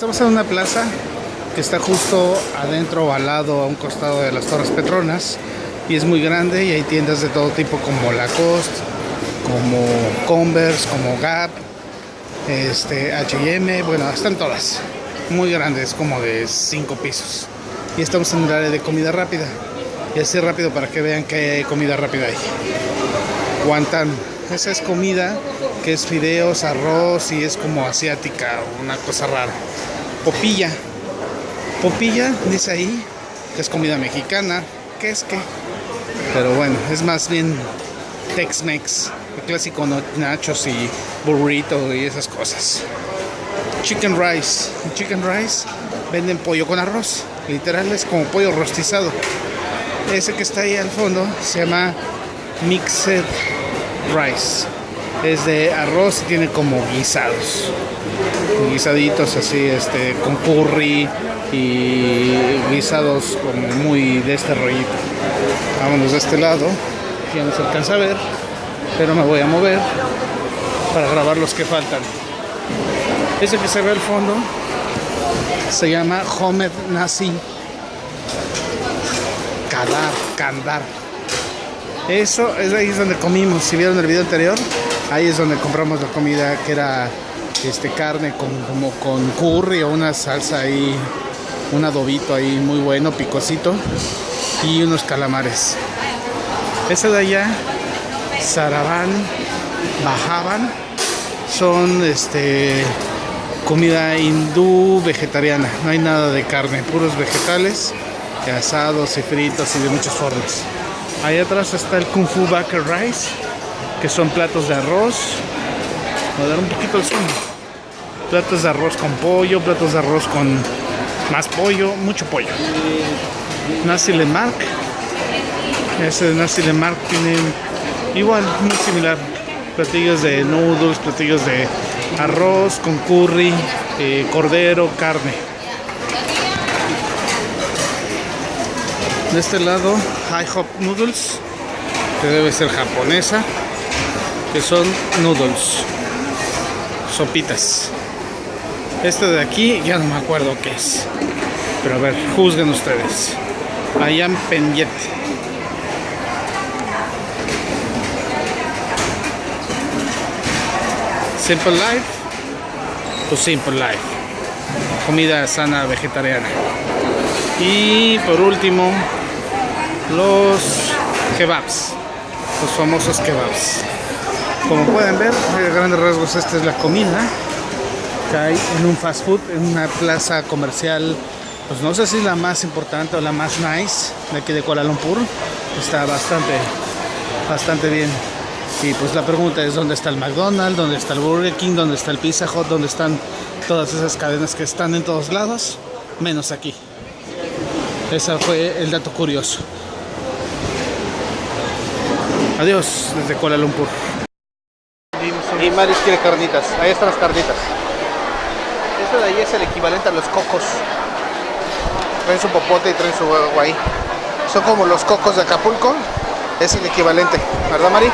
Estamos en una plaza que está justo adentro o al lado, a un costado de las Torres Petronas. Y es muy grande y hay tiendas de todo tipo como Lacoste, como Converse, como Gap, este, H&M, bueno, están todas. Muy grandes, como de 5 pisos. Y estamos en el área de comida rápida. Y así rápido para que vean hay comida rápida ahí. Guantán. Esa es comida que es fideos, arroz y es como asiática, una cosa rara. Popilla. Popilla, dice ahí, que es comida mexicana. ¿Qué es qué? Pero bueno, es más bien Tex-Mex. El clásico nachos y burrito y esas cosas. Chicken rice. En chicken rice venden pollo con arroz. Literal es como pollo rostizado. Ese que está ahí al fondo se llama Mixed Rice. Es de arroz y tiene como guisados. Guisaditos así, este, con curry y guisados como muy de este rollito. Vámonos de este lado. Ya no se alcanza a ver, pero me voy a mover para grabar los que faltan. Ese que se ve al fondo se llama Homed Nasi Kadar, Kandar. Eso es ahí donde comimos. Si vieron el video anterior, ahí es donde compramos la comida que era este carne con como con curry o una salsa ahí, un adobito ahí muy bueno, picosito y unos calamares. Esa de allá, Saraban, Bajaban, son este comida hindú vegetariana. No hay nada de carne, puros vegetales, asados y fritos y de muchas formas. Ahí atrás está el Kung Fu Baker Rice, que son platos de arroz. Voy a dar un poquito el zoom. Platos de arroz con pollo, platos de arroz con más pollo, mucho pollo. Nasi Lemark. Ese de Nasi Lemark tiene igual, muy similar. Platillos de noodles, platillos de arroz con curry, eh, cordero, carne. De este lado, High Hop Noodles, que debe ser japonesa, que son noodles, sopitas. Este de aquí ya no me acuerdo qué es, pero a ver, juzguen ustedes. Ayam Penyet. Simple Life o Simple Life. Comida sana vegetariana. Y por último, los kebabs. Los famosos kebabs. Como pueden ver, a grandes rasgos esta es la comida que hay en un fast food, en una plaza comercial. Pues no sé si la más importante o la más nice de aquí de Kuala Lumpur. Está bastante, bastante bien. Y pues la pregunta es dónde está el McDonald's, dónde está el Burger King, dónde está el Pizza Hut, dónde están todas esas cadenas que están en todos lados, menos aquí. Ese fue el dato curioso. Adiós desde Kuala Lumpur. Y Maris quiere carnitas. Ahí están las carnitas. Esto de ahí es el equivalente a los cocos. Traen su popote y traen su agua ahí. Son como los cocos de Acapulco. Es el equivalente. ¿Verdad, Mari?